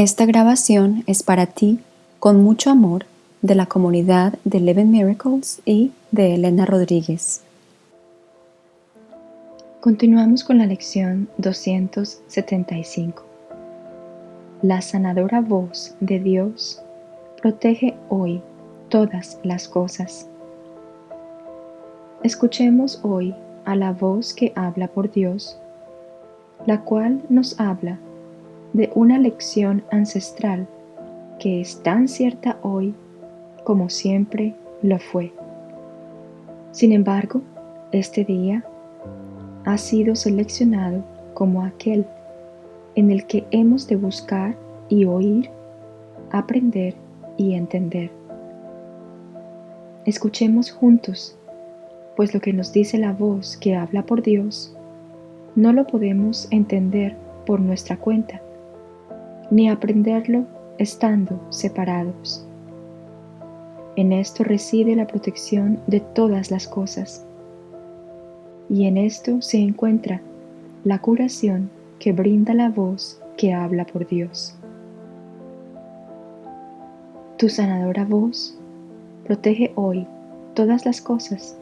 Esta grabación es para ti, con mucho amor, de la comunidad de Eleven Miracles y de Elena Rodríguez. Continuamos con la lección 275. La sanadora voz de Dios protege hoy todas las cosas. Escuchemos hoy a la voz que habla por Dios, la cual nos habla de una lección ancestral que es tan cierta hoy como siempre lo fue. Sin embargo, este día ha sido seleccionado como aquel en el que hemos de buscar y oír, aprender y entender. Escuchemos juntos, pues lo que nos dice la voz que habla por Dios, no lo podemos entender por nuestra cuenta, ni aprenderlo estando separados. En esto reside la protección de todas las cosas, y en esto se encuentra la curación que brinda la voz que habla por Dios. Tu sanadora voz protege hoy todas las cosas,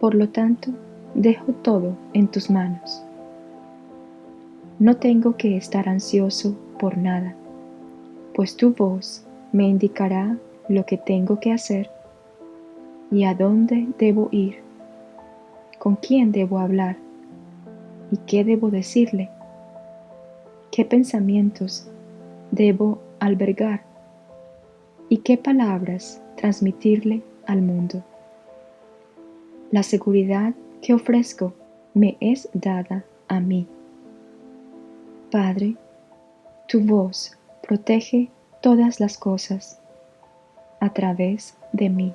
por lo tanto, dejo todo en tus manos. No tengo que estar ansioso por nada, pues tu voz me indicará lo que tengo que hacer y a dónde debo ir, con quién debo hablar y qué debo decirle, qué pensamientos debo albergar y qué palabras transmitirle al mundo. La seguridad que ofrezco me es dada a mí. Padre, tu voz protege todas las cosas a través de mí.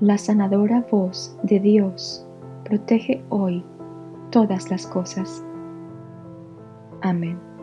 La sanadora voz de Dios protege hoy todas las cosas. Amén.